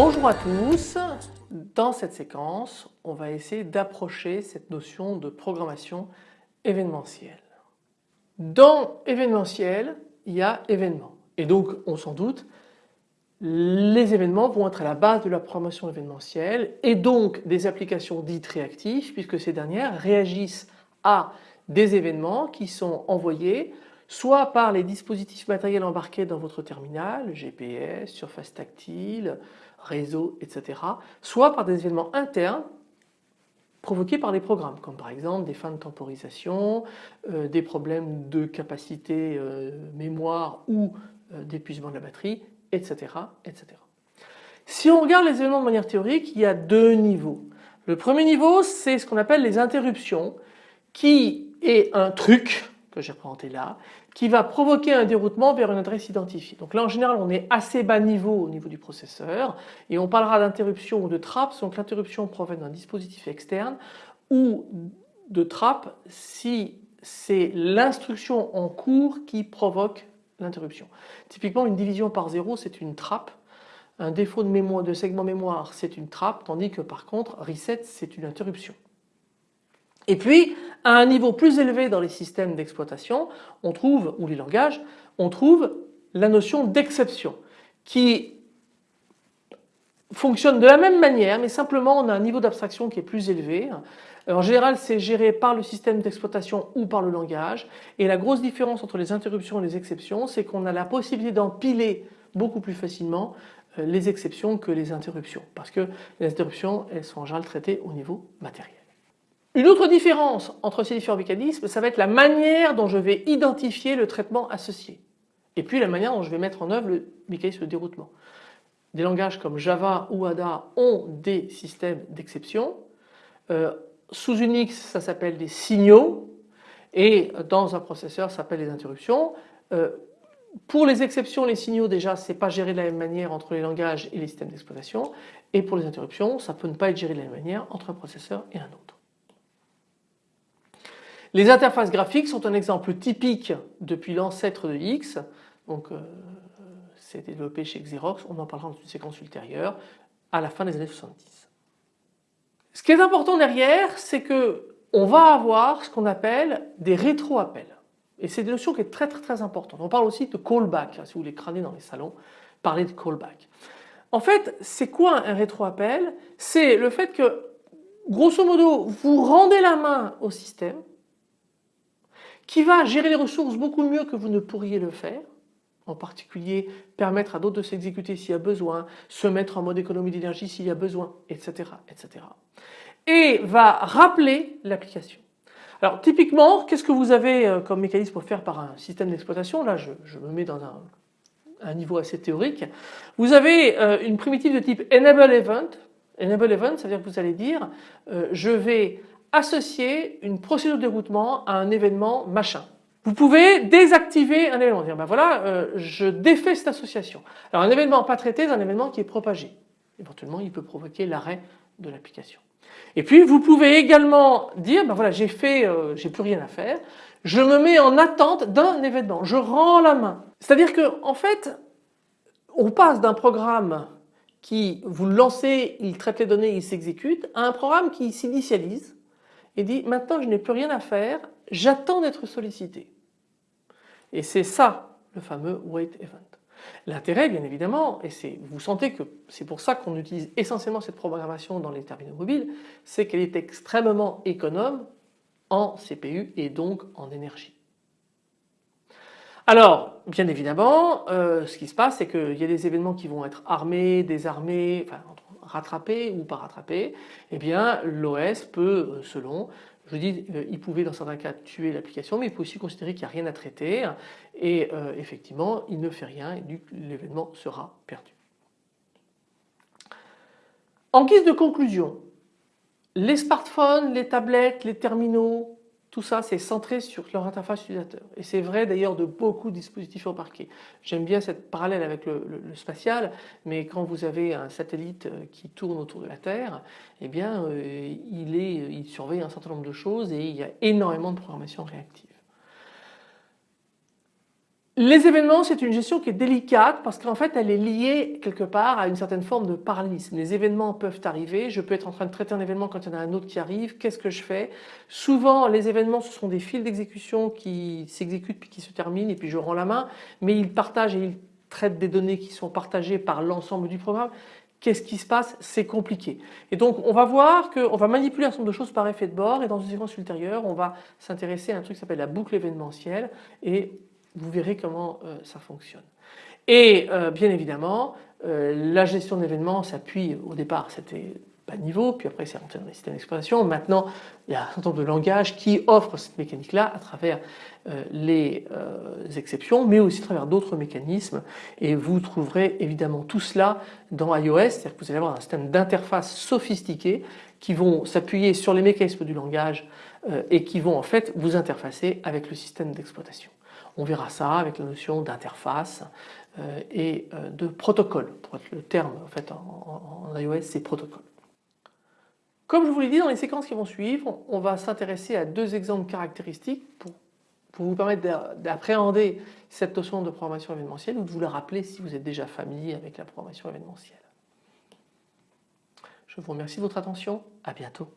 Bonjour à tous, dans cette séquence on va essayer d'approcher cette notion de programmation événementielle. Dans événementiel il y a événements et donc on s'en doute les événements vont être à la base de la programmation événementielle et donc des applications dites réactives puisque ces dernières réagissent à des événements qui sont envoyés soit par les dispositifs matériels embarqués dans votre terminal, GPS, surface tactile, réseau, etc. soit par des événements internes provoqués par les programmes comme par exemple des fins de temporisation, euh, des problèmes de capacité euh, mémoire ou d'épuisement de la batterie, etc., etc. Si on regarde les événements de manière théorique, il y a deux niveaux. Le premier niveau c'est ce qu'on appelle les interruptions qui est un truc que j'ai représenté là qui va provoquer un déroutement vers une adresse identifiée. Donc là en général on est assez bas niveau au niveau du processeur et on parlera d'interruption ou de trappe donc l'interruption provient d'un dispositif externe ou de trappe si c'est l'instruction en cours qui provoque l'interruption. Typiquement une division par zéro c'est une trappe, un défaut de, mémoire, de segment mémoire c'est une trappe tandis que par contre reset c'est une interruption. Et puis à un niveau plus élevé dans les systèmes d'exploitation, on trouve, ou les langages, on trouve la notion d'exception qui fonctionne de la même manière mais simplement on a un niveau d'abstraction qui est plus élevé. En général c'est géré par le système d'exploitation ou par le langage et la grosse différence entre les interruptions et les exceptions c'est qu'on a la possibilité d'empiler beaucoup plus facilement euh, les exceptions que les interruptions parce que les interruptions elles sont en général traitées au niveau matériel. Une autre différence entre ces différents mécanismes, ça va être la manière dont je vais identifier le traitement associé et puis la manière dont je vais mettre en œuvre le mécanisme de déroutement. Des langages comme Java ou Ada ont des systèmes d'exception. Euh, sous Unix ça s'appelle des signaux et dans un processeur ça s'appelle des interruptions. Euh, pour les exceptions, les signaux déjà c'est pas géré de la même manière entre les langages et les systèmes d'exploitation et pour les interruptions ça peut ne pas être géré de la même manière entre un processeur et un autre. Les interfaces graphiques sont un exemple typique depuis l'ancêtre de X, donc euh, c'est développé chez Xerox, on en parlera dans une séquence ultérieure, à la fin des années 70. Ce qui est important derrière, c'est que on va avoir ce qu'on appelle des rétro-appels. Et c'est une notion qui est très très très importante. On parle aussi de callback, si vous voulez crâner dans les salons, parler de callback. En fait, c'est quoi un rétro-appel? C'est le fait que, grosso modo, vous rendez la main au système, qui va gérer les ressources beaucoup mieux que vous ne pourriez le faire, en particulier permettre à d'autres de s'exécuter s'il y a besoin, se mettre en mode économie d'énergie s'il y a besoin, etc., etc. Et va rappeler l'application. Alors typiquement, qu'est-ce que vous avez euh, comme mécanisme pour faire par un système d'exploitation? Là, je, me mets dans un, niveau assez théorique. Vous avez euh, une primitive de type enable event. Enable event, ça veut dire que vous allez dire, euh, je vais associer une procédure de déroutement à un événement machin. Vous pouvez désactiver un événement, dire ben voilà, euh, je défais cette association. Alors un événement pas traité, c'est un événement qui est propagé. Éventuellement, il peut provoquer l'arrêt de l'application. Et puis vous pouvez également dire ben voilà, j'ai fait, euh, j'ai plus rien à faire, je me mets en attente d'un événement, je rends la main. C'est-à-dire que en fait, on passe d'un programme qui vous le lancez, il traite les données, il s'exécute, à un programme qui s'initialise et dit maintenant je n'ai plus rien à faire, j'attends d'être sollicité. Et c'est ça le fameux wait event. L'intérêt bien évidemment, et vous sentez que c'est pour ça qu'on utilise essentiellement cette programmation dans les terminaux mobiles, c'est qu'elle est extrêmement économe en CPU et donc en énergie. Alors bien évidemment euh, ce qui se passe c'est qu'il y a des événements qui vont être armés, désarmés, enfin rattrapé ou pas rattrapé, eh bien l'OS peut, euh, selon, je dis, euh, il pouvait dans certains cas tuer l'application, mais il peut aussi considérer qu'il n'y a rien à traiter et euh, effectivement il ne fait rien et l'événement sera perdu. En guise de conclusion, les smartphones, les tablettes, les terminaux tout ça c'est centré sur leur interface utilisateur et c'est vrai d'ailleurs de beaucoup de dispositifs embarqués. J'aime bien cette parallèle avec le, spatial mais quand vous avez un satellite euh, qui tourne autour de la Terre eh bien euh, il, il surveille un certain nombre de choses et il y a énormément de programmation réactive. Les événements, c'est une gestion qui est délicate parce qu'en fait, elle est liée quelque part à une certaine forme de parallélisme. Les événements peuvent arriver, je peux être en train de traiter un événement quand il y en a un autre qui arrive, qu'est-ce que je fais? Souvent, les événements, ce sont des fils d'exécution qui s'exécutent puis qui se terminent et puis je rends la main, mais ils partagent et ils traitent des données qui sont partagées par l'ensemble du programme. Qu'est-ce qui se passe? C'est compliqué. Et donc on va voir qu'on va manipuler un certain nombre de choses par effet de bord et dans une séquence ultérieure on va s'intéresser à un truc qui s'appelle la boucle événementielle et vous verrez comment euh, ça fonctionne. Et euh, bien évidemment, euh, la gestion d'événements s'appuie au départ, c'était bas niveau, puis après c'est rentré dans les systèmes d'exploitation. Maintenant, il y a un certain nombre de langages qui offrent cette mécanique-là à travers les exceptions, mais aussi à travers d'autres mécanismes. Et vous trouverez évidemment tout cela dans iOS, c'est-à-dire que vous allez avoir un système d'interface sophistiqué qui vont s'appuyer sur les mécanismes du langage et qui vont en fait vous interfacer avec le système d'exploitation. On verra ça avec la notion d'interface euh, et euh, de protocole. Pour être le terme en, fait, en, iOS, c'est protocole. Comme je vous l'ai dit, dans les séquences qui vont suivre, on va s'intéresser à deux exemples caractéristiques pour, vous permettre d'appréhender cette notion de programmation événementielle ou de vous la rappeler si vous êtes déjà familier avec la programmation événementielle. Je vous remercie de votre attention, à bientôt.